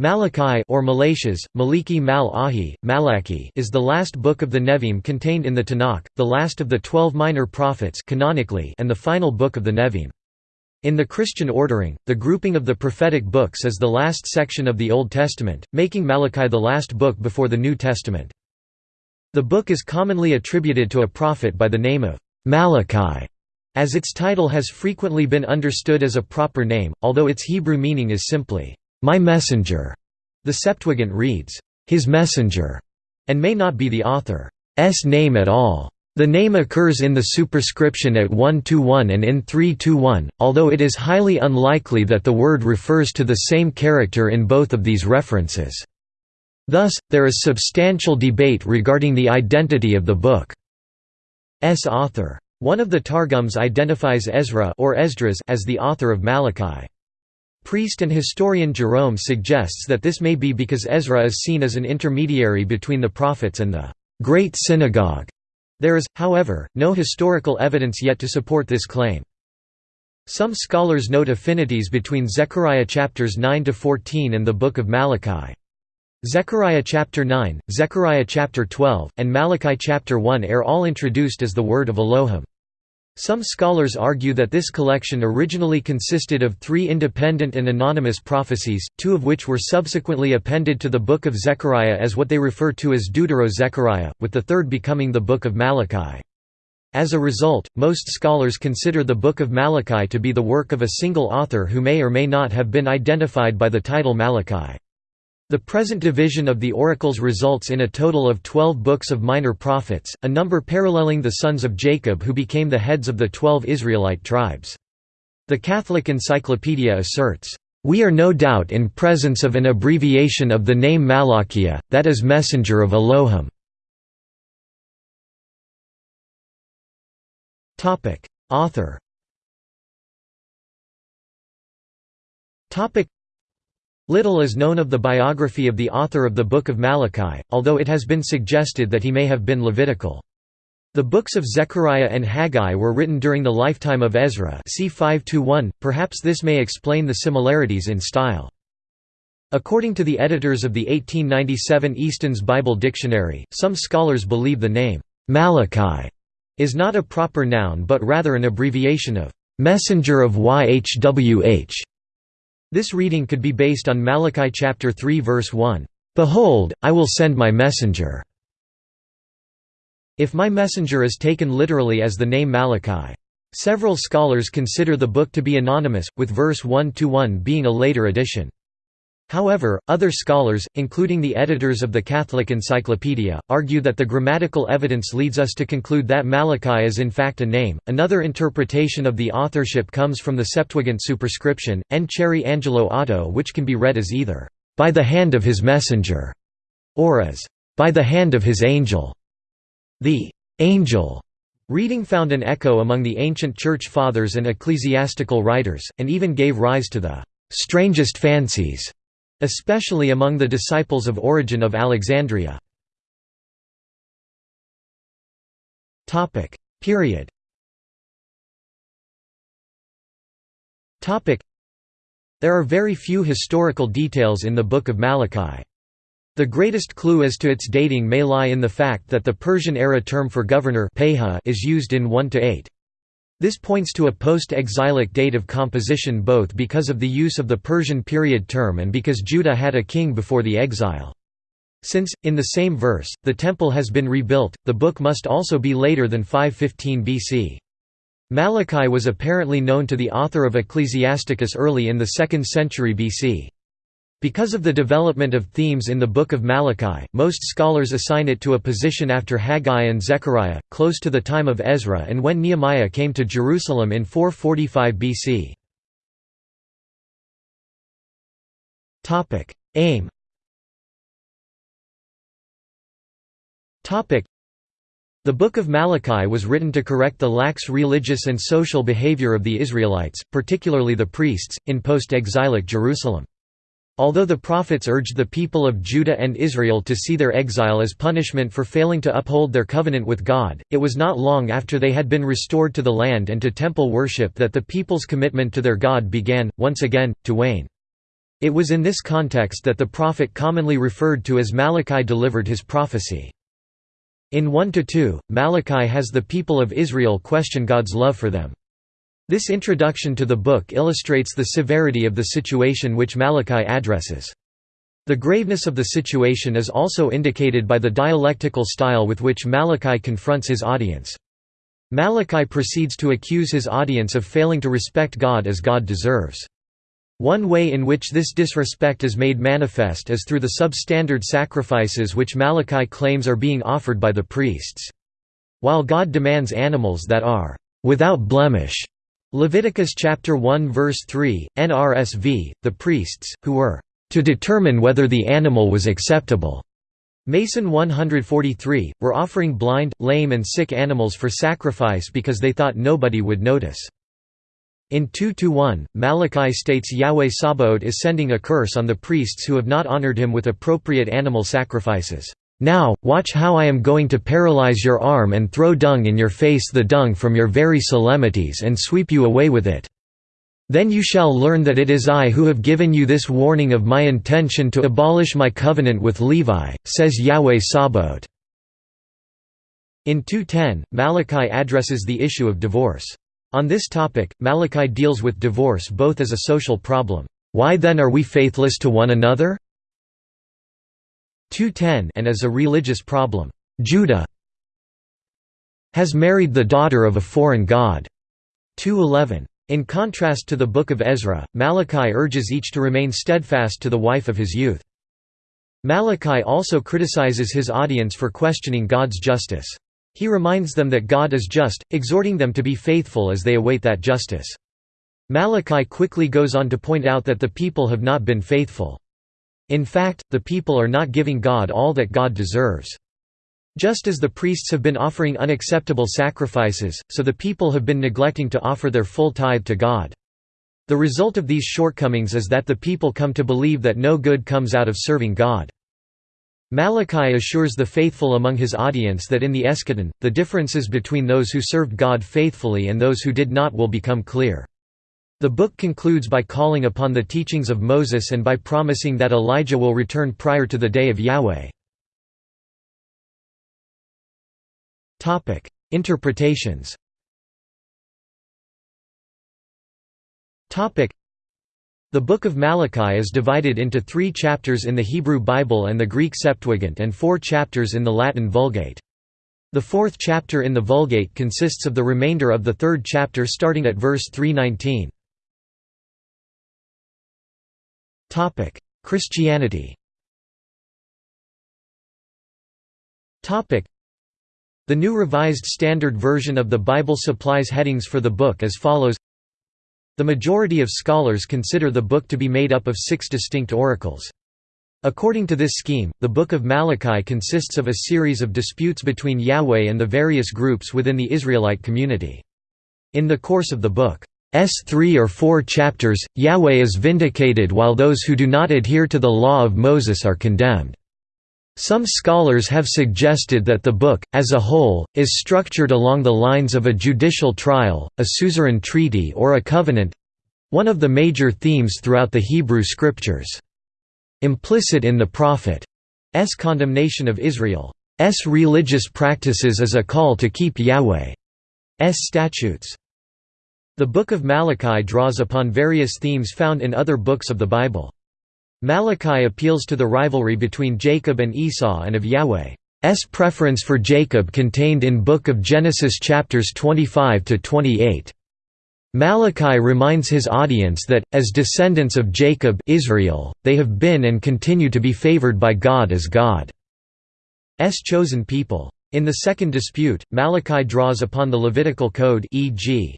Malachi or Malachas, Maliki Mal Ahi, Malaki is the last book of the Nevi'im contained in the Tanakh, the last of the twelve minor prophets canonically and the final book of the Nevi'im. In the Christian ordering, the grouping of the prophetic books is the last section of the Old Testament, making Malachi the last book before the New Testament. The book is commonly attributed to a prophet by the name of Malachi, as its title has frequently been understood as a proper name, although its Hebrew meaning is simply my messenger. The Septuagint reads, his messenger, and may not be the author's name at all. The name occurs in the superscription at 1-1 and in 3-1, although it is highly unlikely that the word refers to the same character in both of these references. Thus, there is substantial debate regarding the identity of the book's author. One of the Targums identifies Ezra or Esdras as the author of Malachi. Priest and historian Jerome suggests that this may be because Ezra is seen as an intermediary between the prophets and the Great Synagogue. There is, however, no historical evidence yet to support this claim. Some scholars note affinities between Zechariah chapters 9 to 14 and the Book of Malachi. Zechariah chapter 9, Zechariah chapter 12, and Malachi chapter 1 are all introduced as the word of Elohim. Some scholars argue that this collection originally consisted of three independent and anonymous prophecies, two of which were subsequently appended to the Book of Zechariah as what they refer to as Deutero-Zechariah, with the third becoming the Book of Malachi. As a result, most scholars consider the Book of Malachi to be the work of a single author who may or may not have been identified by the title Malachi. The present division of the oracles results in a total of twelve books of minor prophets, a number paralleling the sons of Jacob who became the heads of the twelve Israelite tribes. The Catholic Encyclopedia asserts, "...we are no doubt in presence of an abbreviation of the name Malachiah, that is messenger of Elohim." Author Little is known of the biography of the author of the Book of Malachi, although it has been suggested that he may have been Levitical. The books of Zechariah and Haggai were written during the lifetime of Ezra c. 5 perhaps this may explain the similarities in style. According to the editors of the 1897 Easton's Bible Dictionary, some scholars believe the name, Malachi, is not a proper noun but rather an abbreviation of, "'Messenger of YHWH' This reading could be based on Malachi chapter 3 verse 1, "Behold, I will send my messenger." If my messenger is taken literally as the name Malachi. Several scholars consider the book to be anonymous, with verse 1 to 1 being a later addition. However, other scholars, including the editors of the Catholic Encyclopedia, argue that the grammatical evidence leads us to conclude that Malachi is in fact a name. Another interpretation of the authorship comes from the Septuagint superscription, En Ceri Angelo Otto, which can be read as either, by the hand of his messenger, or as, by the hand of his angel. The angel reading found an echo among the ancient Church Fathers and ecclesiastical writers, and even gave rise to the strangest fancies especially among the disciples of Origen of Alexandria. Period There are very few historical details in the Book of Malachi. The greatest clue as to its dating may lie in the fact that the Persian-era term for governor is used in 1–8. This points to a post-exilic date of composition both because of the use of the Persian period term and because Judah had a king before the exile. Since, in the same verse, the temple has been rebuilt, the book must also be later than 515 BC. Malachi was apparently known to the author of Ecclesiasticus early in the 2nd century BC. Because of the development of themes in the Book of Malachi, most scholars assign it to a position after Haggai and Zechariah, close to the time of Ezra and when Nehemiah came to Jerusalem in 445 BC. Aim the Book of Malachi was written to correct the lax religious and social behavior of the Israelites, particularly the priests, in post-exilic Jerusalem. Although the prophets urged the people of Judah and Israel to see their exile as punishment for failing to uphold their covenant with God, it was not long after they had been restored to the land and to temple worship that the people's commitment to their God began, once again, to wane. It was in this context that the prophet commonly referred to as Malachi delivered his prophecy. In 1–2, Malachi has the people of Israel question God's love for them. This introduction to the book illustrates the severity of the situation which Malachi addresses. The graveness of the situation is also indicated by the dialectical style with which Malachi confronts his audience. Malachi proceeds to accuse his audience of failing to respect God as God deserves. One way in which this disrespect is made manifest is through the substandard sacrifices which Malachi claims are being offered by the priests. While God demands animals that are without blemish, Leviticus chapter 1 verse 3, NRSV, the priests, who were to determine whether the animal was acceptable, Mason 143, were offering blind, lame and sick animals for sacrifice because they thought nobody would notice. In 2–1, Malachi states Yahweh Sabaoth is sending a curse on the priests who have not honored him with appropriate animal sacrifices. Now, watch how I am going to paralyze your arm and throw dung in your face the dung from your very solemnities and sweep you away with it. Then you shall learn that it is I who have given you this warning of my intention to abolish my covenant with Levi, says Yahweh Sabaoth. In 2.10, Malachi addresses the issue of divorce. On this topic, Malachi deals with divorce both as a social problem, "'Why then are we faithless to one another?' 210 and as a religious problem, "'Judah has married the daughter of a foreign god' 211. In contrast to the Book of Ezra, Malachi urges each to remain steadfast to the wife of his youth. Malachi also criticizes his audience for questioning God's justice. He reminds them that God is just, exhorting them to be faithful as they await that justice. Malachi quickly goes on to point out that the people have not been faithful. In fact, the people are not giving God all that God deserves. Just as the priests have been offering unacceptable sacrifices, so the people have been neglecting to offer their full tithe to God. The result of these shortcomings is that the people come to believe that no good comes out of serving God. Malachi assures the faithful among his audience that in the eschaton, the differences between those who served God faithfully and those who did not will become clear. The book concludes by calling upon the teachings of Moses and by promising that Elijah will return prior to the day of Yahweh. Interpretations the Book of Malachi is divided into three chapters in the Hebrew Bible and the Greek Septuagint and four chapters in the Latin Vulgate. The fourth chapter in the Vulgate consists of the remainder of the third chapter starting at verse 319. Christianity the new Revised Standard Version of the Bible supplies headings for the book as follows The majority of scholars consider the book to be made up of six distinct oracles. According to this scheme, the Book of Malachi consists of a series of disputes between Yahweh and the various groups within the Israelite community. In the course of the book, S three or 4 chapters, Yahweh is vindicated while those who do not adhere to the law of Moses are condemned. Some scholars have suggested that the book, as a whole, is structured along the lines of a judicial trial, a suzerain treaty or a covenant—one of the major themes throughout the Hebrew Scriptures. Implicit in the prophet's condemnation of Israel's religious practices is a call to keep Yahweh's statutes. The Book of Malachi draws upon various themes found in other books of the Bible. Malachi appeals to the rivalry between Jacob and Esau and of Yahweh's preference for Jacob contained in Book of Genesis chapters 25 to 28. Malachi reminds his audience that, as descendants of Jacob Israel, they have been and continue to be favored by God as God's chosen people. In the second dispute, Malachi draws upon the Levitical code e.g.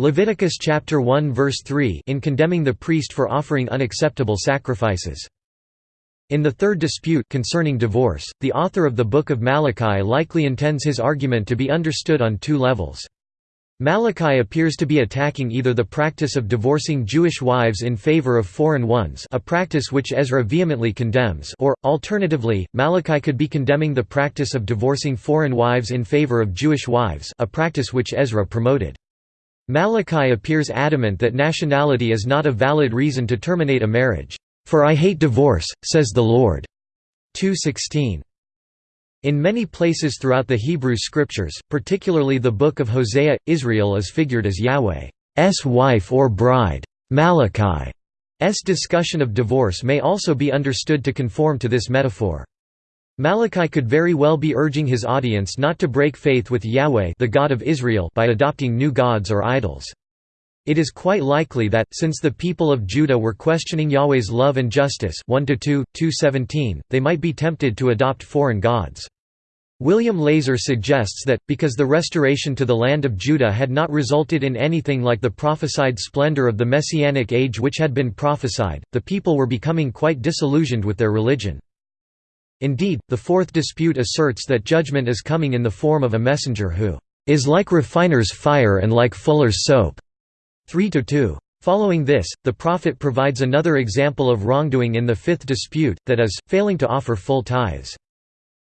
Leviticus chapter 1 verse 3 in condemning the priest for offering unacceptable sacrifices. In the third dispute concerning divorce, the author of the Book of Malachi likely intends his argument to be understood on two levels. Malachi appears to be attacking either the practice of divorcing Jewish wives in favor of foreign ones a practice which Ezra vehemently condemns or, alternatively, Malachi could be condemning the practice of divorcing foreign wives in favor of Jewish wives a practice which Ezra promoted. Malachi appears adamant that nationality is not a valid reason to terminate a marriage. "'For I hate divorce,' says the Lord." 2:16. In many places throughout the Hebrew Scriptures, particularly the Book of Hosea, Israel is figured as Yahweh's wife or bride. Malachi's discussion of divorce may also be understood to conform to this metaphor. Malachi could very well be urging his audience not to break faith with Yahweh the God of Israel by adopting new gods or idols. It is quite likely that, since the people of Judah were questioning Yahweh's love and justice 1 they might be tempted to adopt foreign gods. William LaSor suggests that, because the restoration to the land of Judah had not resulted in anything like the prophesied splendor of the Messianic age which had been prophesied, the people were becoming quite disillusioned with their religion. Indeed, the fourth dispute asserts that judgment is coming in the form of a messenger who is like refiner's fire and like fuller's soap. 3 2. Following this, the prophet provides another example of wrongdoing in the fifth dispute, that is, failing to offer full tithes.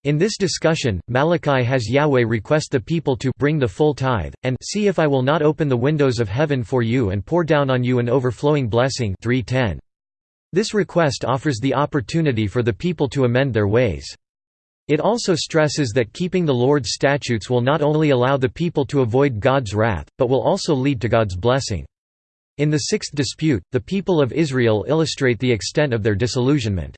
In this discussion, Malachi has Yahweh request the people to bring the full tithe, and see if I will not open the windows of heaven for you and pour down on you an overflowing blessing 310. This request offers the opportunity for the people to amend their ways. It also stresses that keeping the Lord's statutes will not only allow the people to avoid God's wrath, but will also lead to God's blessing. In the sixth dispute, the people of Israel illustrate the extent of their disillusionment.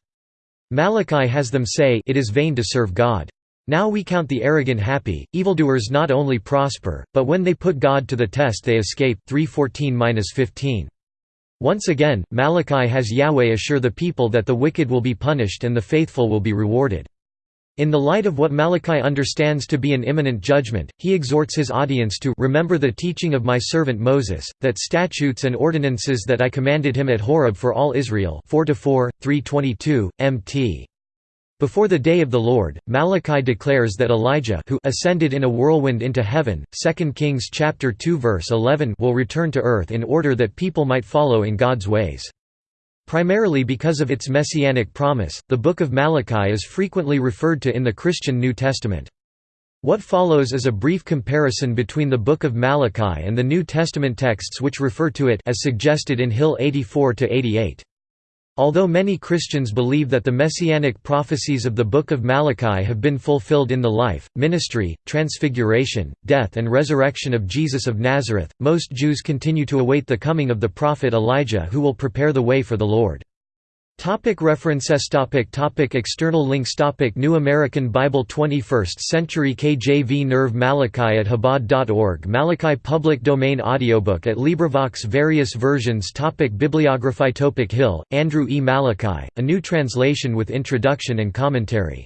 Malachi has them say it is vain to serve God. Now we count the arrogant happy, evildoers not only prosper, but when they put God to the test they escape 314-15. Once again, Malachi has Yahweh assure the people that the wicked will be punished and the faithful will be rewarded. In the light of what Malachi understands to be an imminent judgment, he exhorts his audience to remember the teaching of my servant Moses, that statutes and ordinances that I commanded him at Horeb for all Israel 4 322, mt. Before the day of the Lord, Malachi declares that Elijah who ascended in a whirlwind into heaven, 2 Kings chapter 2 verse 11 will return to earth in order that people might follow in God's ways. Primarily because of its messianic promise, the Book of Malachi is frequently referred to in the Christian New Testament. What follows is a brief comparison between the Book of Malachi and the New Testament texts which refer to it as suggested in Hill 84–88. Although many Christians believe that the messianic prophecies of the Book of Malachi have been fulfilled in the life, ministry, transfiguration, death and resurrection of Jesus of Nazareth, most Jews continue to await the coming of the prophet Elijah who will prepare the way for the Lord. Topic references topic topic External links topic New American Bible 21st Century KJV Nerve Malachi at Chabad.org Malachi Public Domain Audiobook at LibriVox Various versions topic Bibliography topic Hill, Andrew E. Malachi, a new translation with introduction and commentary.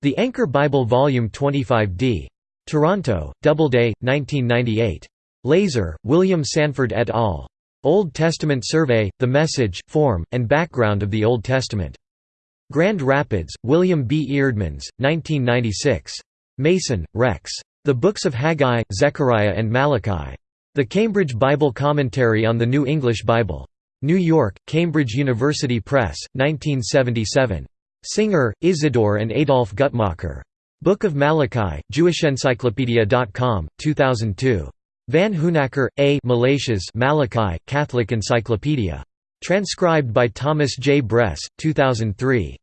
The Anchor Bible Volume 25d. Toronto, Doubleday, 1998. LaSor, William Sanford et al. Old Testament Survey, The Message, Form, and Background of the Old Testament. Grand Rapids, William B. Eerdmans, 1996. Mason, Rex. The Books of Haggai, Zechariah and Malachi. The Cambridge Bible Commentary on the New English Bible. New York, Cambridge University Press, 1977. Singer, Isidore and Adolf Guttmacher. Book of Malachi, JewishEncyclopedia.com, 2002. Van Hoonacker, A. Malachias Malachi, Catholic Encyclopedia. Transcribed by Thomas J. Bress, 2003.